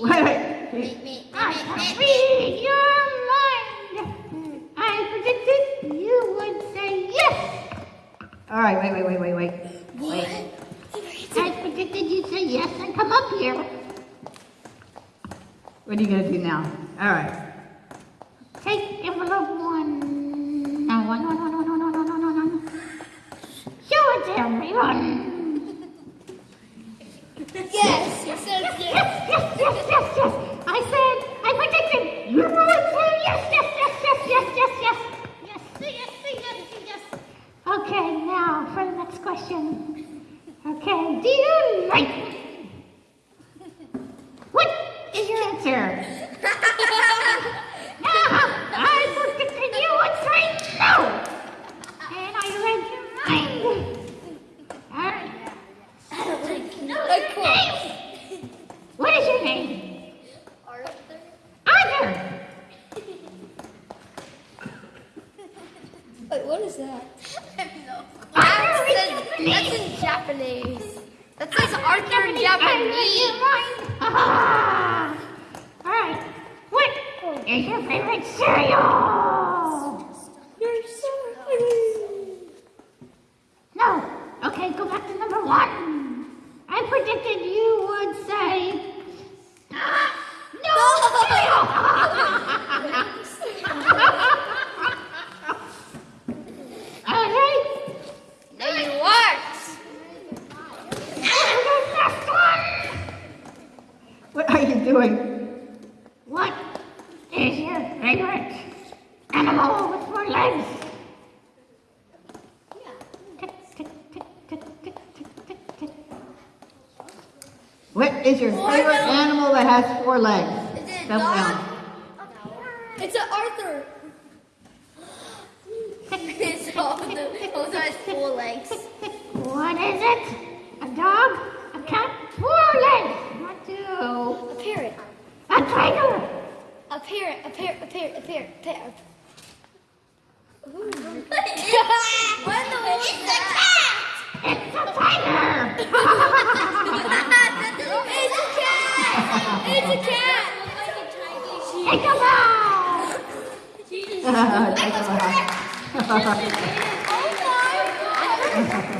Wait, wait. I can read your mind. I predicted you would say yes. All right, wait, wait, wait, wait, wait. Wait. I predicted you'd say yes and come up here. What are you gonna do now? All right. Take envelope one. No, one, one, one, one, one, one, one, one, one. Show it to everyone. dear Mike, what is your answer? now, what's. And I read your mind. What is name? Arthur. Arthur. What is that? I don't know. That's in Japanese. That says Arthur in Japanese. Ah. All right. What is your favorite cereal? You're so No. Okay, go back to number one. I predicted you would say ah, no cereal. All right. No, you weren't. And the last one. What are you doing? What is your favorite animal with four legs? What is your Four favorite legs. animal that has four legs? Is it a Spell dog? out. It's an Arthur. it's all the also has four legs. What is it? A dog? A cat? Four legs. What do? A parrot. A tiger. A parrot. A parrot. A parrot. A parrot. A parrot. Ooh. what the It's a cat! It's a tiger. it's a cat! It's a cat! Take a bow. Correct. Take a bow.